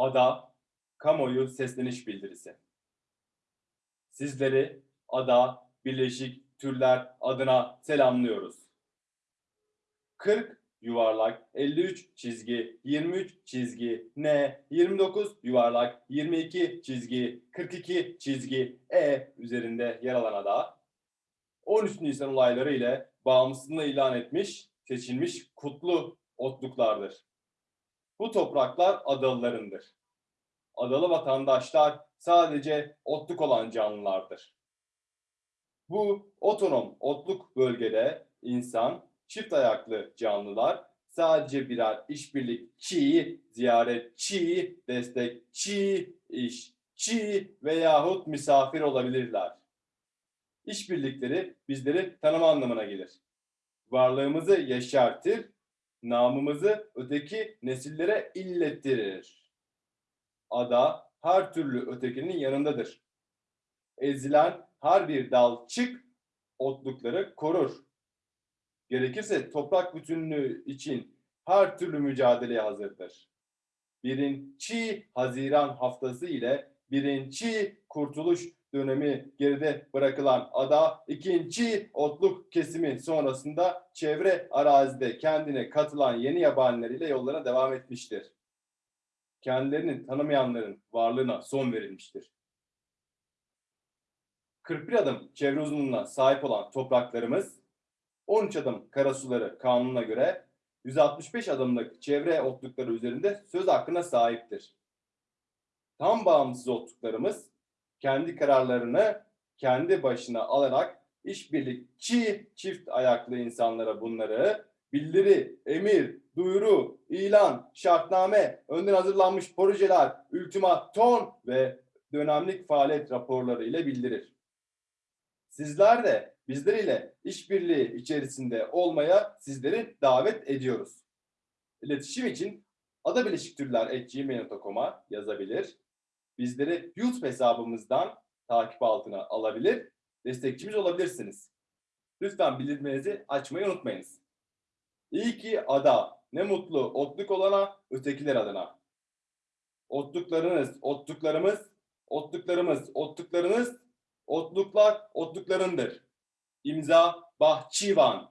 Ada Kamuoyu Sesleniş Bildirisi. Sizleri Ada Birleşik Türler adına selamlıyoruz. 40 yuvarlak 53 çizgi 23 çizgi N 29 yuvarlak 22 çizgi 42 çizgi E üzerinde yer alan ada 13 Nisan olayları ile bağımsızlığını ilan etmiş, seçilmiş kutlu otluklardır. Bu topraklar adalılarındır. Adalı vatandaşlar sadece otluk olan canlılardır. Bu otonom otluk bölgede insan, çift ayaklı canlılar sadece birer işbirlikçi, ziyaretçi, destekçi, işçi veyahut misafir olabilirler. İşbirlikleri bizleri tanıma anlamına gelir. Varlığımızı yeşertir, namımızı öteki nesillere illettirir. Ada her türlü ötekinin yanındadır. Ezilen her bir dal çık otlukları korur. Gerekirse toprak bütünlüğü için her türlü mücadeleye hazırdır. Birinci Haziran haftası ile birinci Kurtuluş dönemi geride bırakılan ada ikinci otluk kesimi sonrasında çevre arazide kendine katılan yeni yabaniler ile yollarına devam etmiştir. Kendilerini tanımayanların varlığına son verilmiştir. 41 adım çevre uzunluğuna sahip olan topraklarımız 13 adım karasuları kanununa göre 165 adımlık çevre otlukları üzerinde söz hakkına sahiptir. Tam bağımsız otluklarımız kendi kararlarını kendi başına alarak işbirlikçi çift ayaklı insanlara bunları bildiri, emir, duyuru, ilan, şartname, önden hazırlanmış projeler, ultimaton ve dönemlik faaliyet raporları ile bildirir. Sizler de bizler ile işbirliği içerisinde olmaya sizleri davet ediyoruz. İletişim için adabirleşiktürler.gmail.com'a yazabilir. Bizleri YouTube hesabımızdan takip altına alabilir, destekçimiz olabilirsiniz. Lütfen bildirimlerinizi açmayı unutmayınız. İyi ki ada, ne mutlu otluk olana, ötekiler adına. Otluklarınız, otluklarımız, otluklarımız, otluklarınız, otluklar, otluklarındır. İmza Bahçıvan.